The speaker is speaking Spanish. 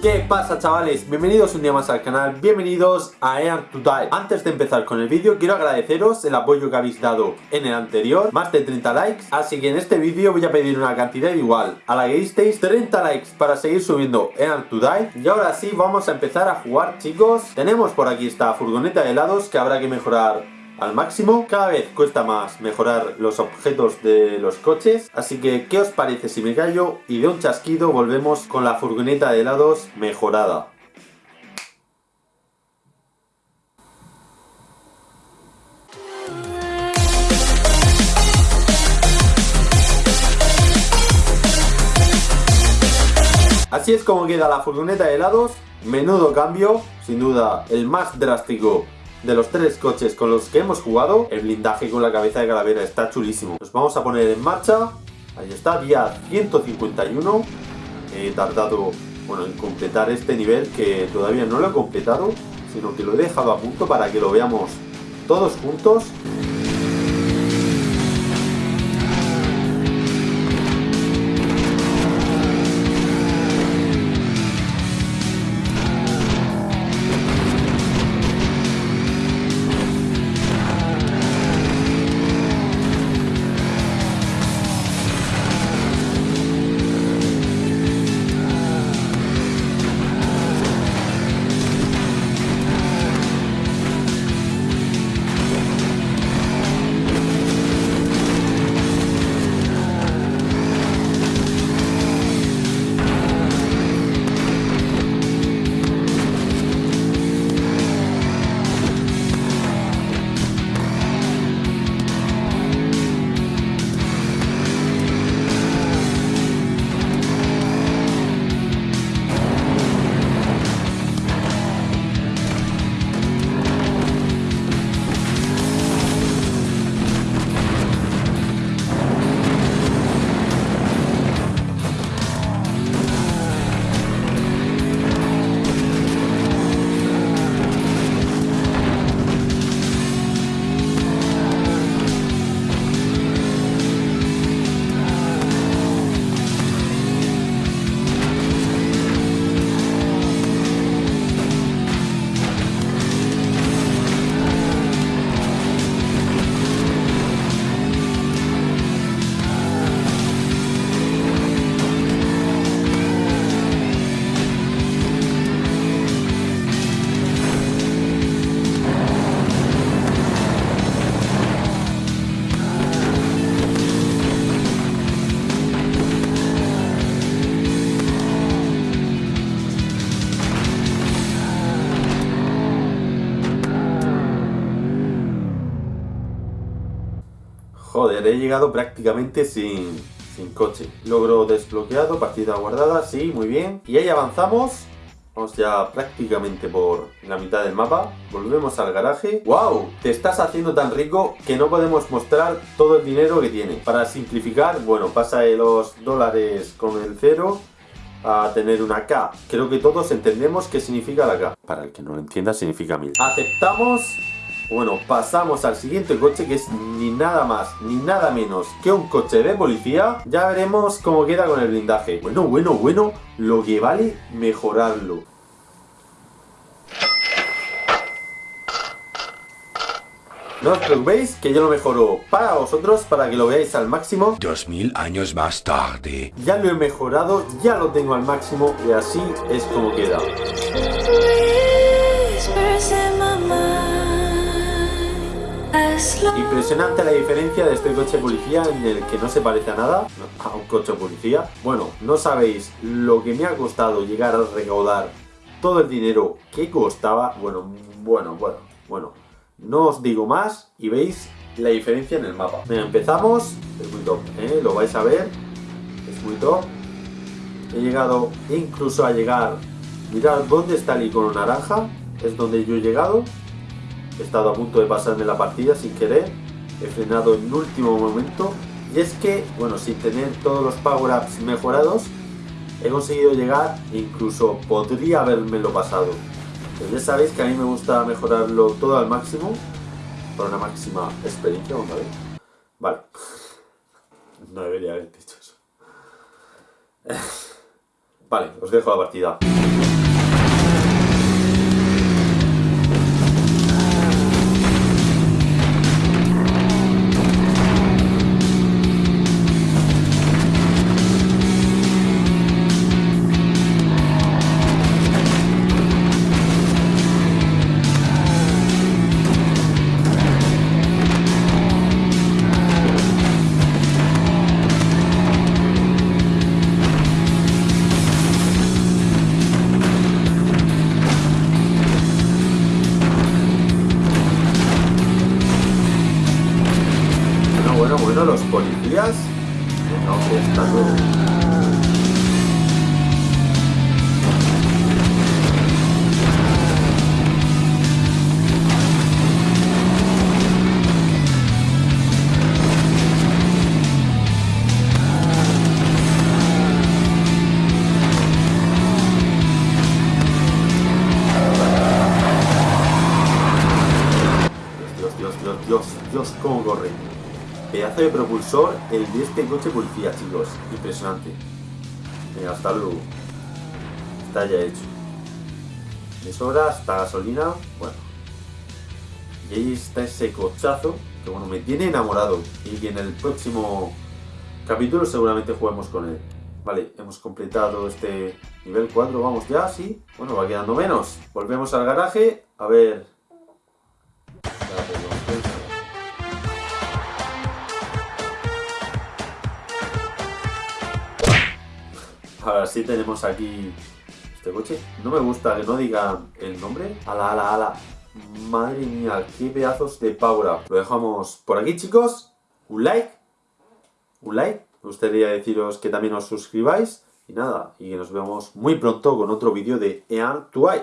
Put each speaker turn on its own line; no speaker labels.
¿Qué pasa chavales? Bienvenidos un día más al canal, bienvenidos a Earn to Die. Antes de empezar con el vídeo quiero agradeceros el apoyo que habéis dado en el anterior Más de 30 likes, así que en este vídeo voy a pedir una cantidad igual a la que disteis 30 likes para seguir subiendo Earn to Die. Y ahora sí vamos a empezar a jugar chicos. Tenemos por aquí esta furgoneta de helados que habrá que mejorar al máximo. Cada vez cuesta más mejorar los objetos de los coches. Así que, ¿qué os parece si me callo? Y de un chasquido volvemos con la furgoneta de helados mejorada. Así es como queda la furgoneta de helados, menudo cambio, sin duda el más drástico de los tres coches con los que hemos jugado, el blindaje con la cabeza de calavera está chulísimo. Nos vamos a poner en marcha. Ahí está, día 151. He tardado bueno, en completar este nivel que todavía no lo he completado, sino que lo he dejado a punto para que lo veamos todos juntos. Joder, he llegado prácticamente sin, sin coche. Logro desbloqueado, partida guardada, sí, muy bien. Y ahí avanzamos. Vamos ya prácticamente por la mitad del mapa. Volvemos al garaje. ¡Wow! Te estás haciendo tan rico que no podemos mostrar todo el dinero que tiene. Para simplificar, bueno, pasa de los dólares con el cero a tener una K. Creo que todos entendemos qué significa la K. Para el que no lo entienda, significa mil. Aceptamos bueno, pasamos al siguiente coche que es ni nada más ni nada menos que un coche de policía. Ya veremos cómo queda con el blindaje. Bueno, bueno, bueno, lo que vale mejorarlo. No os preocupéis que yo lo mejoro para vosotros, para que lo veáis al máximo.
Dos mil años más tarde.
Ya lo he mejorado, ya lo tengo al máximo y así es como queda. Impresionante la diferencia de este coche policía en el que no se parece a nada a un coche policía. Bueno, no sabéis lo que me ha costado llegar a recaudar todo el dinero que costaba. Bueno, bueno, bueno, bueno. No os digo más y veis la diferencia en el mapa. empezamos. Es muy top, ¿eh? Lo vais a ver. Es muy top. He llegado incluso a llegar... Mirad dónde está el icono naranja. Es donde yo he llegado. He estado a punto de pasarme la partida sin querer. He frenado en último momento. Y es que, bueno, sin tener todos los power-ups mejorados, he conseguido llegar, incluso podría haberme lo pasado. Pero ya sabéis que a mí me gusta mejorarlo todo al máximo, para una máxima experiencia, vamos. Vale. No debería haber dicho eso. Vale, os dejo la partida. Pedazo de propulsor el de este coche policía, chicos. Impresionante. Venga, hasta luego. Está ya hecho. De sobra, hasta gasolina. Bueno. Y ahí está ese cochazo que bueno, me tiene enamorado. Y que en el próximo capítulo seguramente juguemos con él. Vale, hemos completado este nivel 4, vamos ya, sí. Bueno, va quedando menos. Volvemos al garaje, a ver... Ahora sí tenemos aquí este coche. No me gusta que no digan el nombre. Ala, ala, ala. Madre mía, qué pedazos de power Lo dejamos por aquí, chicos. Un like. Un like. Me gustaría deciros que también os suscribáis. Y nada, y nos vemos muy pronto con otro vídeo de Ean 2